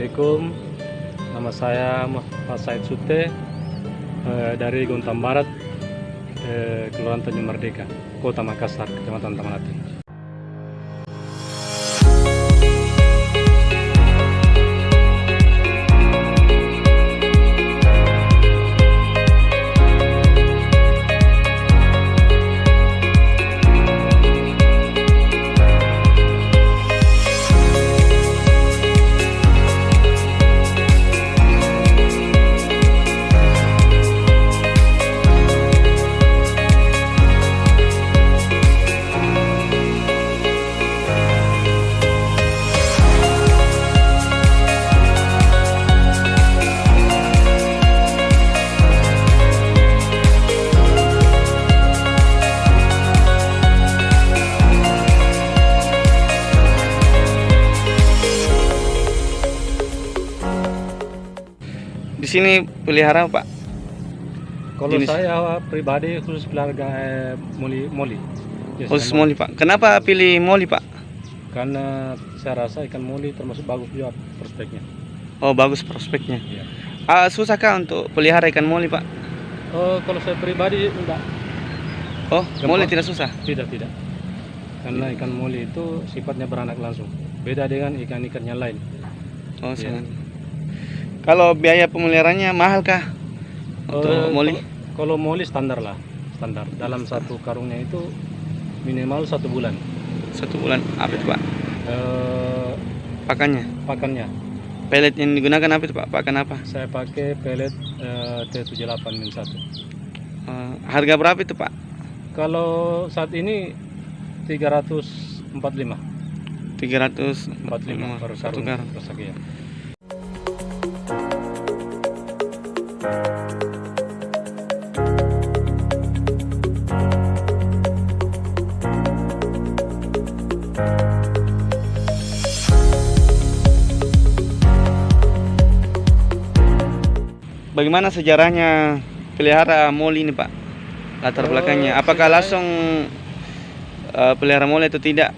Assalamualaikum. Nama saya Muhammad Said Sute eh, dari Gontam Barat, eh, Kelurahan Tanjung Merdeka, Kota Makassar, Kecamatan Tamanati. Di sini pelihara Pak. Kalau Jenis- saya pribadi khusus keluarga eh, moli moli. Biasanya Khusus moli Pak. Kenapa pilih moli Pak? Karena saya rasa ikan moli termasuk bagus juga prospeknya. Oh bagus prospeknya. Iya. Ah, susahkah untuk pelihara ikan moli Pak? Oh, kalau saya pribadi enggak, Oh Gampang. moli tidak susah. tidak tidak. Karena ikan moli itu sifatnya beranak langsung. Beda dengan ikan-ikan yang lain. Oh sangat. Kalau biaya pemeliharaannya mahal kah? Untuk Eh, moli? Kalau, kalau moli standar lah, standar. Dalam satu karungnya itu minimal satu bulan. Satu bulan. Apa itu Pak? Eh, Pakannya. pakannya Pelet yang digunakan apa itu Pak? Pakan apa? saya pakai pelet eh, T78 min 1. Eh, harga berapa itu Pak? Kalau saat ini 345 345 45 per satu karung karung. Bagaimana sejarahnya pelihara moli ini Pak? Latar Oh, belakangnya. Apakah sejarah- langsung eh, pelihara moli atau tidak?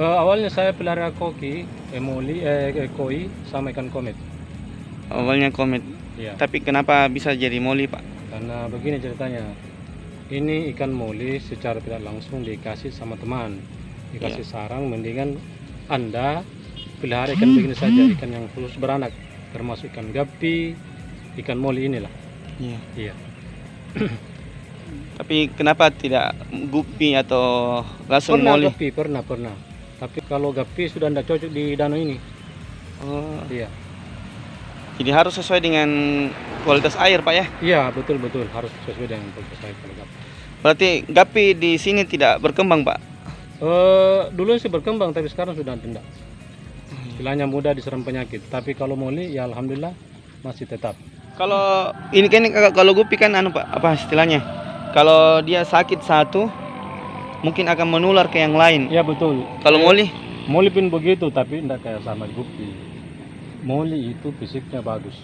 Eh, awalnya saya pelihara koki, emoli, eh, eh, koi sama ikan komet. Awalnya komit. Ya. Tapi kenapa bisa jadi moli Pak? Karena begini ceritanya. Ini ikan moli secara tidak langsung dikasih sama teman. Dikasih sarang mendingan Anda pelihara ikan begini saja, ikan yang khusus beranak, termasuk ikan gapi, ikan moli inilah. Iya. Iya. Tapi kenapa tidak gupi atau langsung Pernah moli? gapi, pernah, pernah. Tapi kalau gapi sudah tidak cocok di danau ini. Oh, Iya. jadi harus sesuai dengan kualitas air Pak ya? Iya, betul betul harus sesuai dengan kualitas saya kalau gapi. Berarti gapi di sini tidak berkembang Pak? Eh, dulu sih berkembang tapi sekarang sudah tidak. Istilahnya mudah diserang penyakit. Tapi kalau moli ya alhamdulillah masih tetap. Kalau ini kan kalau gupi kan anu Pak, apa istilahnya? Kalau dia sakit satu mungkin akan menular ke yang lain. Ya betul. Kalau moli Moli pun begitu tapi tidak kayak sama gupi. Moli itu fisiknya bagus.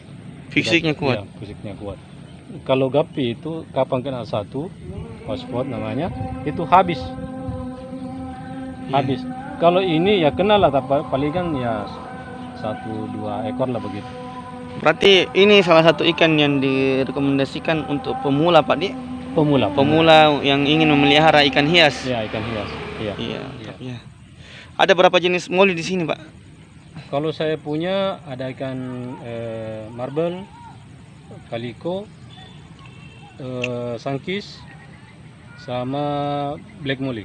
fisiknya kuat. iya, fisiknya kuat. Kalau gapi itu kapan kena satu hotspot namanya itu habis. Iya. Habis. Kalau ini ya kena lah tapi paling kan ya satu dua ekor lah begitu. Berarti ini salah satu ikan yang direkomendasikan untuk pemula Pak Di. Pemula. Pemula yang ingin memelihara ikan hias. Ya ikan hias. Iya. Iya. Iya. Ada berapa jenis moli di sini Pak? Kalau saya punya ada ikan eh, marble, kaliko, eh, sankis, sama black molly.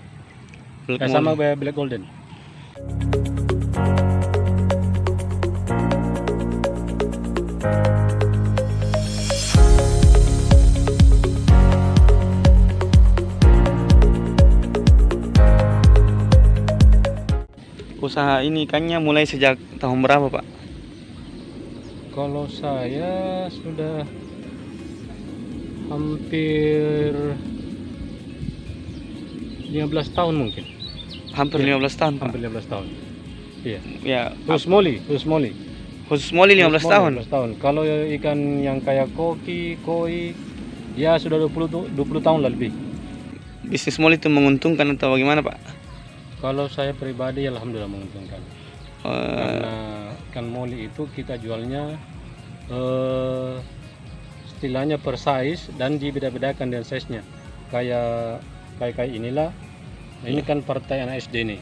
Black Eh, sama black golden. Usaha ini ikannya mulai sejak tahun berapa Pak? Kalau saya sudah hampir 15 tahun mungkin. Hampir Iya. 15 tahun Pak. Hampir 15 tahun. Iya. Ya, Khusus molly, khusus molly. khusus moli 15 Khusus tahun. 15 tahun. Kalau ikan yang kayak koki, koi, ya sudah 20 tu- 20 tahun lebih. Bisnis moli itu menguntungkan atau bagaimana Pak? Kalau saya pribadi alhamdulillah menguntungkan. Eh, Karena ikan moli itu kita jualnya eh, istilahnya per size dan dibeda-bedakan dengan size-nya. Kayak kayak kayak inilah. Nah, ini kan partai anak SD nih.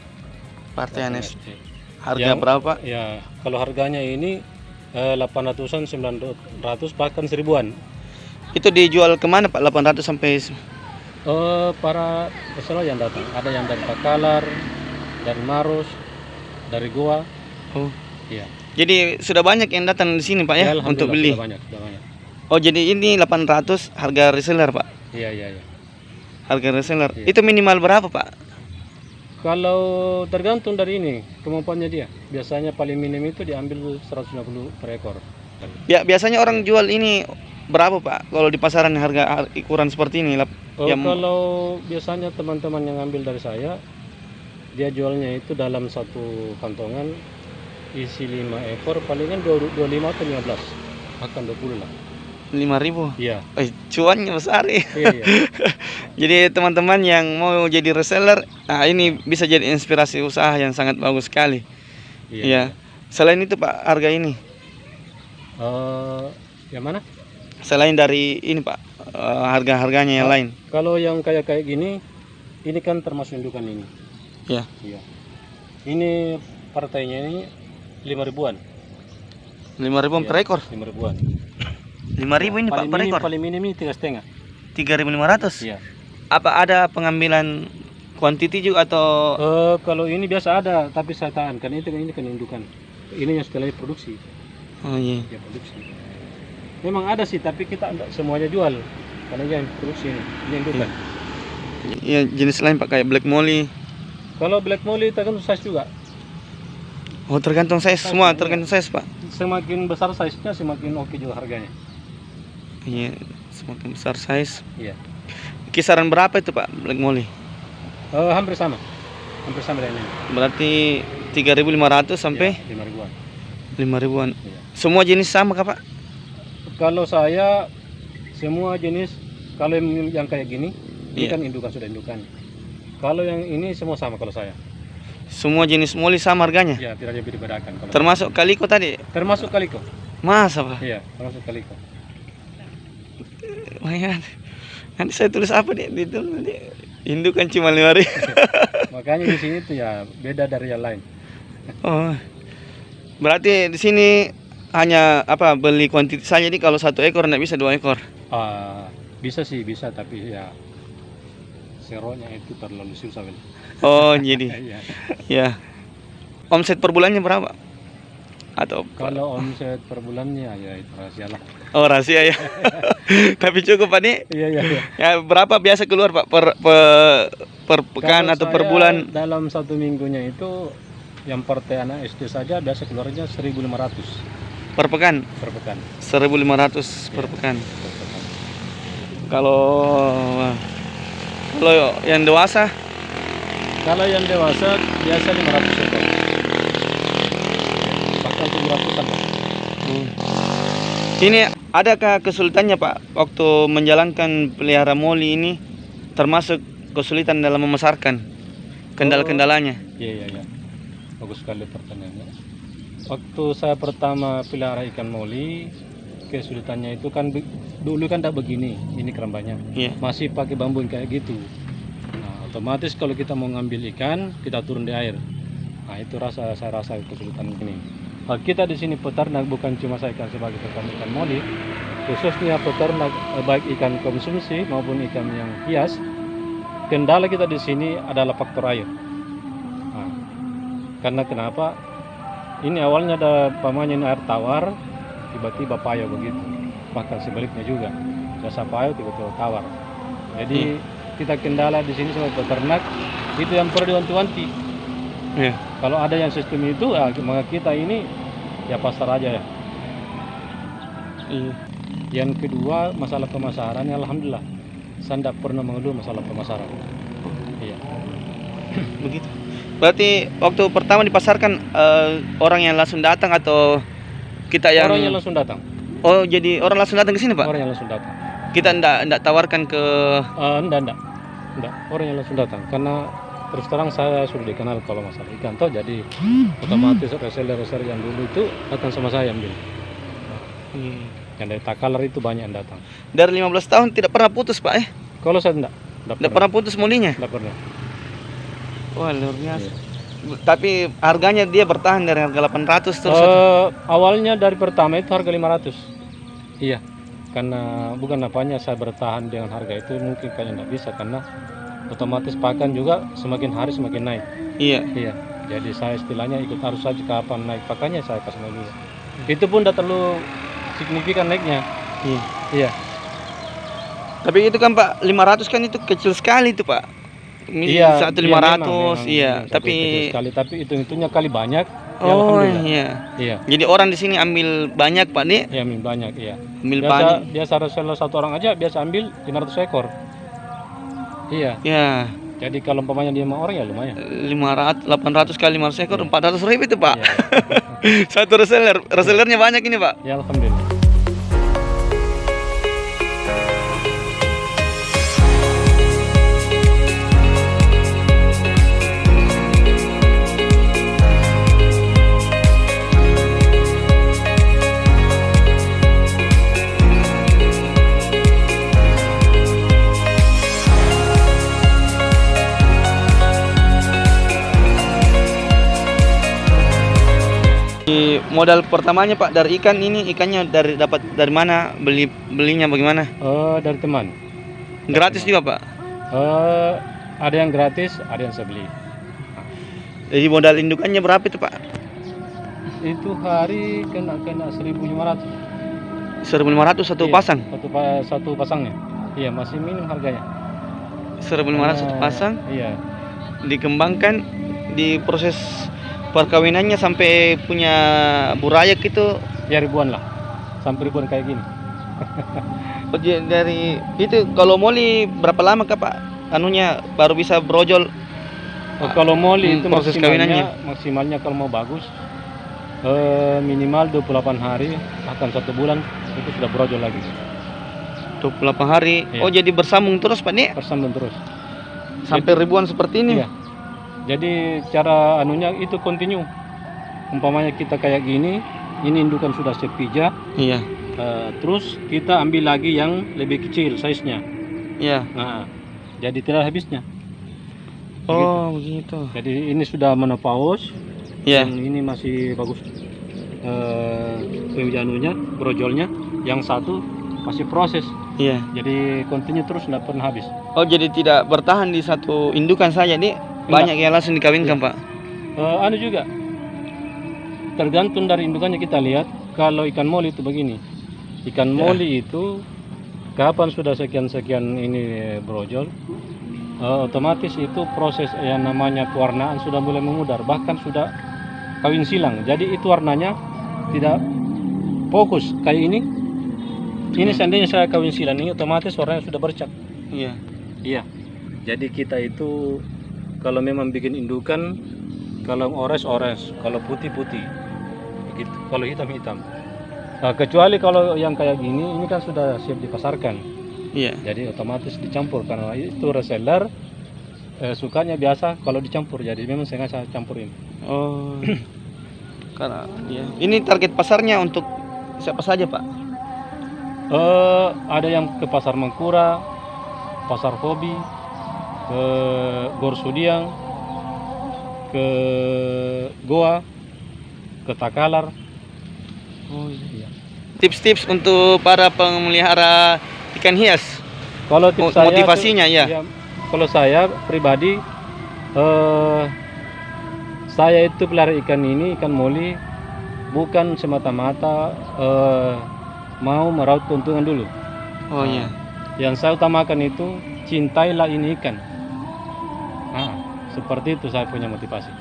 Partai Anes. SD. Harga Yang- berapa? Ya, kalau harganya ini eh, 800-an, 900 bahkan seribuan. Itu dijual ke mana Pak? 800 sampai Eh, para peserta yang datang, ada yang dari Pakalar, dari Maros, dari Goa. Oh. Iya. Jadi sudah banyak yang datang di sini Pak ya, alhamdulillah, untuk beli. sudah banyak, sudah banyak. Oh jadi ini 800 harga reseller Pak. Iya, iya, iya. Harga reseller. Iya. Itu minimal berapa Pak? Kalau tergantung dari ini kemampuannya dia. Biasanya paling minim itu diambil 150 per ekor. Ya biasanya orang jual ini berapa Pak? Kalau di pasaran harga har- ukuran seperti ini Oh, Yang- kalau biasanya teman-teman yang ambil dari saya, dia jualnya itu dalam satu kantongan isi 5 ekor, palingan 25 atau 15, akan 20 lah. 5000. Iya, Eh, cuannya besar ya. iya, iya. Jadi teman-teman yang mau jadi reseller, nah ini bisa jadi inspirasi usaha yang sangat bagus sekali. iya. Iya. Selain itu Pak, harga ini Eh, yang mana? Selain dari ini Pak, eh, harga-harganya yang lain. Kalau yang kayak kayak gini, ini kan termasuk indukan ini. Ya. Iya. Ini partainya ini 5 ribuan. 5000 Iya, per ekor. 5 ribuan. 5000 ini Pak paling per minim, ekor. paling minim ini tiga setengah. 3500. Iya. Apa ada pengambilan kuantiti juga atau Eh, kalau ini biasa ada, tapi saya tahan kan itu ini kan indukan. Ini yang setelah produksi, Oh iya. dia produksi. Memang ada sih, tapi kita enggak semuanya jual. Karena dia yang produksi ini, ini indukan. Iya, jenis lain Pak kayak black molly. Kalau black molly tergantung size juga. Oh, tergantung size Size, semua, iya. tergantung size, Pak. Semakin besar size-nya semakin oke juga harganya. Iya, semakin besar size. Iya. Kisaran berapa itu, Pak, black molly? Eh, hampir sama. Hampir sama dengan ini. Berarti 3.500 sampai Ya, 5 ribuan. 5 ribuan. Iya. Semua jenis sama kah, Pak? Kalau saya semua jenis kalau yang, kayak gini, ini Iya. kan indukan sudah indukan. Kalau yang ini semua sama kalau saya. Semua jenis molly sama harganya. Ya, tidak ada dibedakan kalau Termasuk kaliko tadi. termasuk kaliko. Masa, Pak? Iya, termasuk kaliko. Lumayan. Nanti saya tulis apa nih? Itu nanti indukan cuma 5 ribu. Makanya di sini tuh ya beda dari yang lain. Oh. Berarti di sini hanya apa beli kuantiti saja nih kalau satu ekor nggak bisa dua ekor. Ah, bisa sih bisa tapi ya seronya itu terlalu susah Bel. Oh jadi Iya. ya omset per bulannya berapa? Atau Kalau omset per bulannya ya itu rahasia lah. oh rahasia ya. Tapi cukup pak nih. Iya iya. iya. Ya berapa biasa keluar pak per per, per pekan Kalau atau per bulan? Dalam satu minggunya itu yang partai anak SD saja biasa keluarnya 1.500 Per pekan per pekan. 1.500 per Iya. pekan. Per pekan. Kalau kalau yang dewasa Kalau yang dewasa biasa 500 ekor. Bahkan 700 an Pak. Hmm. Ini adakah kesulitannya Pak waktu menjalankan pelihara moli ini termasuk kesulitan dalam memasarkan kendala-kendalanya? Iya iya iya. Bagus sekali pertanyaannya. Waktu saya pertama pelihara ikan moli, kesulitannya itu kan dulu kan tidak begini, ini kerambanya. Iya. Masih pakai bambu yang kayak gitu. Nah, otomatis kalau kita mau ngambil ikan, kita turun di air. Nah, itu rasa saya rasa kesulitan ini. Nah, kita di sini peternak bukan cuma saya ikan sebagai peternak ikan moli, khususnya peternak eh, baik ikan konsumsi maupun ikan yang hias. Kendala kita di sini adalah faktor air. Nah, karena kenapa? Ini awalnya ada pamannya ini air tawar, tiba-tiba payah begitu. Bahkan sebaliknya juga, jasa payah tiba-tiba tawar. Jadi kita kendala di sini sebagai peternak itu yang perlu diwanti-wanti. Iya. Kalau ada yang sistem itu, ah, maka kita ini ya pasar aja ya. Iya. Yang kedua masalah pemasaran, alhamdulillah, saya tidak pernah mengeluh masalah pemasaran. Iya. Begitu. Berarti waktu pertama dipasarkan eh, orang yang langsung datang atau kita yang Orang yang langsung datang, Oh, jadi orang langsung datang ke sini, Pak? orang yang langsung datang. Kita ndak ndak tawarkan ke Eh, enggak, enggak. Enggak, orang yang langsung datang. Karena terus terang saya sudah dikenal kalau masalah ikan toh jadi otomatis reseller-reseller yang dulu itu akan sama saya ambil Iya. yang dari Takalar itu banyak yang datang Dari 15 tahun tidak pernah putus pak eh? kalau saya enggak enggak Tidak pernah putus molinya? enggak pernah Wah luar biasa. Iya. Tapi harganya dia bertahan dari harga 800 terus. Eh, awalnya dari pertama itu harga 500 iya karena bukan apanya saya bertahan dengan harga itu mungkin kayaknya nggak bisa karena otomatis pakan juga semakin hari semakin naik Iya. iya jadi saya istilahnya ikut arus saja kapan naik pakannya saya kasih juga itu pun tidak terlalu signifikan naiknya Iya. iya Tapi itu kan Pak 500 kan itu kecil sekali itu Pak. Iya satu iya, lima ratus, iya. Tapi sekali tapi itu hitungnya kali banyak ya oh iya. iya Jadi orang di sini ambil banyak Pak nih, iya ambil banyak iya ambil biasa banyak. biasa reseller satu orang aja biasa ambil 500 ekor iya Ya, jadi kalau umpamanya dia lima orang ya lumayan 500, 800 kali 500 ekor, Iya. 400 ribu itu Pak. Iya. Satu reseller, resellernya banyak ini Pak. ya alhamdulillah Modal pertamanya Pak dari ikan ini ikannya dari dapat dari mana? Beli belinya bagaimana? Eh, dari teman Gratis juga Pak. Eh, ada yang gratis ada yang saya beli Jadi modal indukannya berapa itu Pak? itu hari kena kena 1500 1500 satu Iya, pasang. satu pa- satu pasangnya iya masih minim harganya 1500 satu Karena- pasang iya dikembangkan di proses perkawinannya sampai punya burayak itu ya ribuan lah sampai ribuan kayak gini oh, jadi dari itu kalau moli berapa lama kak Pak? Anunya baru bisa brojol Oh, kalau moli Hmm, itu proses maksimalnya maksimalnya kalau mau bagus eh, minimal 28 hari akan satu bulan itu sudah brojol lagi 28 hari. Iya. Oh jadi bersambung terus Pak nih tersambung terus sampai ribuan seperti ini. Iya. Jadi cara anunya itu kontinu. Umpamanya kita kayak gini, ini indukan sudah sepija, Iya. eh, terus kita ambil lagi yang lebih kecil size-nya. Iya. Nah, jadi tidak habisnya. Oh begitu. Jadi ini sudah menopause, Iya. yang ini masih bagus eh penjanunya, brojolnya, yang satu masih proses. Iya. Jadi kontinu terus tidak pernah habis. Oh jadi tidak bertahan di satu indukan saja nih. Banyak yang langsung dikawinkan Pak. Eh, anu juga. Tergantung dari indukannya. Kita lihat kalau ikan moli itu begini. Ikan Ya. moli itu kapan sudah sekian sekian ini brojol eh, otomatis itu proses yang namanya pewarnaan sudah mulai memudar. Bahkan sudah kawin silang. Jadi itu warnanya tidak fokus. Kayak ini. Ini seandainya saya kawin silang ini otomatis warnanya sudah bercak. Iya. Iya. Jadi kita itu kalau memang bikin indukan kalau orange orange, kalau putih putih. Begitu. Kalau hitam hitam. Nah, kecuali kalau yang kayak gini ini kan sudah siap dipasarkan. Iya. Jadi otomatis dicampur karena itu reseller eh, sukanya biasa kalau dicampur. Jadi memang sengaja saya campurin. Oh. Karena ya. Ini target pasarnya untuk siapa saja, Pak? Eh, ada yang ke pasar Mangkura, pasar hobi, ke Gor Sudiang, ke Goa, ke Takalar. Oh Iya. Tips-tips untuk para pemelihara ikan hias. Kalau tips Mo- saya motivasinya, tuh- ya. Kalau saya pribadi, eh, saya itu pelihara ikan ini ikan moli bukan semata-mata eh, mau meraup keuntungan dulu. Oh iya. Yang saya utamakan itu cintailah ini ikan. Seperti itu saya punya motivasi.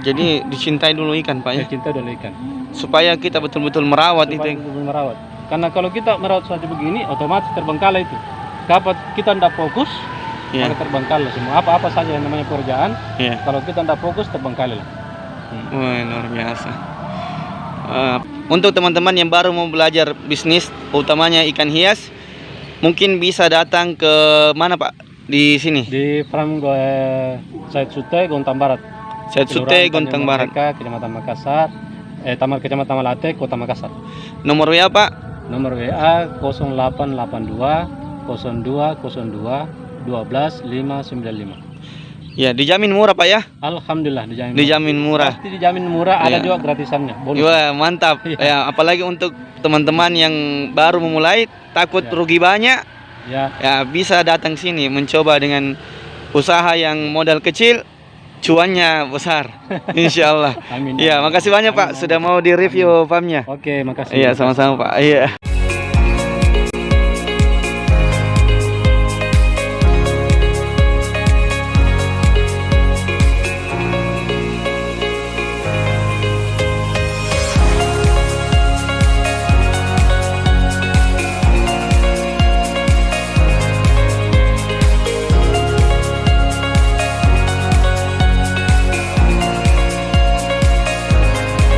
Jadi dicintai dulu ikan, Pak ya. Cinta dulu ikan. Supaya kita betul-betul merawat Supaya itu. ya. betul-betul merawat. Karena kalau kita merawat saja begini, otomatis terbengkalai itu. Kapan kita tidak fokus, Iya. maka terbengkalai semua. Apa-apa saja yang namanya pekerjaan, Iya. kalau kita tidak fokus terbengkalai lah. Wah, luar biasa. Eh, untuk teman-teman yang baru mau belajar bisnis, utamanya ikan hias, mungkin bisa datang ke mana Pak? Di sini? Di farm gue Said Sute, Gontang Barat. Saya Sute Gontang Barat. Kecamatan Makassar. Eh, Taman Kecamatan Malate, Kota Makassar. Nomor WA Pak? Nomor WA 0882 0202 12 595. Ya, dijamin murah Pak ya? Alhamdulillah dijamin. Dijamin murah. Pasti dijamin murah, ada Iya. juga gratisannya. Bonus. Wah, mantap. Iya. Ya, apalagi untuk teman-teman yang baru memulai takut Ya. rugi banyak, Ya, ya bisa datang sini mencoba dengan usaha yang modal kecil, cuannya besar. Insya Allah. amin. Iya, makasih banyak Pak sudah mau di review farmnya. Oke, makasih. Iya, sama-sama Pak. Iya.